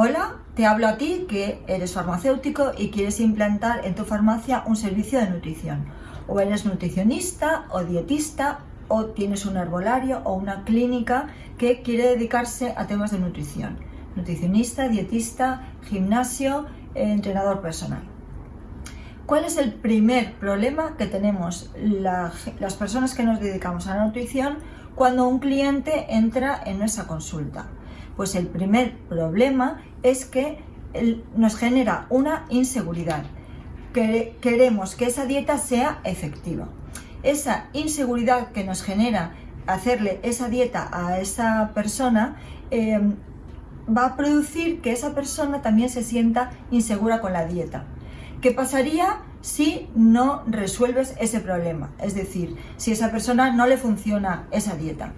Hola, te hablo a ti que eres farmacéutico y quieres implantar en tu farmacia un servicio de nutrición. O eres nutricionista o dietista o tienes un herbolario o una clínica que quiere dedicarse a temas de nutrición. Nutricionista, dietista, gimnasio, entrenador personal. ¿Cuál es el primer problema que tenemos las personas que nos dedicamos a la nutrición cuando un cliente entra en nuestra consulta? Pues el primer problema es que nos genera una inseguridad. Queremos que esa dieta sea efectiva. Esa inseguridad que nos genera hacerle esa dieta a esa persona em, va a producir que esa persona también se sienta insegura con la dieta. ¿Qué pasaría si no resuelves ese problema? Es decir, si a esa persona no le funciona esa dieta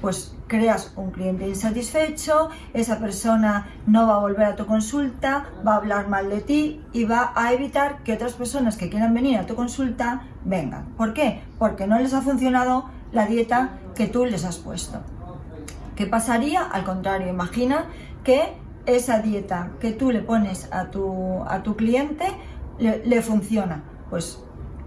pues creas un cliente insatisfecho, esa persona no va a volver a tu consulta, va a hablar mal de ti y va a evitar que otras personas que quieran venir a tu consulta vengan. ¿Por qué? Porque no les ha funcionado la dieta que tú les has puesto. ¿Qué pasaría? Al contrario, imagina que esa dieta que tú le pones a tu, a tu cliente le, le funciona. Pues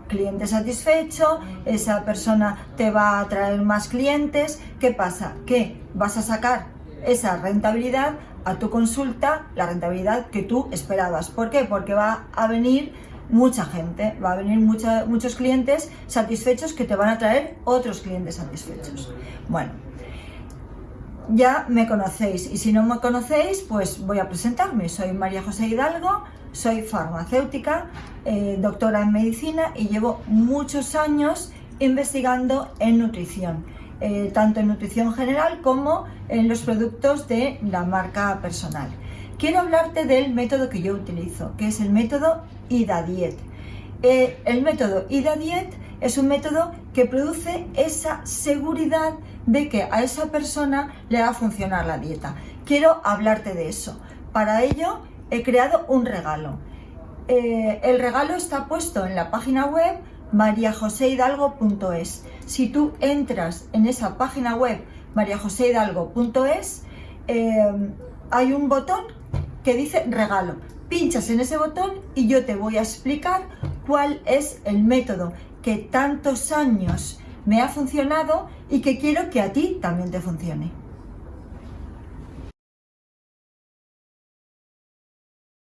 cliente satisfecho, esa persona te va a traer más clientes. ¿Qué pasa? Que vas a sacar esa rentabilidad a tu consulta, la rentabilidad que tú esperabas. ¿Por qué? Porque va a venir mucha gente, va a venir muchos clientes satisfechos que te van a traer otros clientes satisfechos. Bueno, ya me conocéis y si no me conocéis, pues voy a presentarme. Soy María José Hidalgo, soy farmacéutica, eh, doctora en medicina y llevo muchos años investigando en nutrición, eh, tanto en nutrición general como en los productos de la marca personal. Quiero hablarte del método que yo utilizo, que es el método IDA Diet. Eh, el método IDA Diet es un método que produce esa seguridad de que a esa persona le va a funcionar la dieta. Quiero hablarte de eso. Para ello he creado un regalo. Eh, el regalo está puesto en la página web mariajoseidalgo.es. Si tú entras en esa página web mariajoseidalgo.es, eh, hay un botón que dice regalo. Pinchas en ese botón y yo te voy a explicar cuál es el método que tantos años me ha funcionado y que quiero que a ti también te funcione.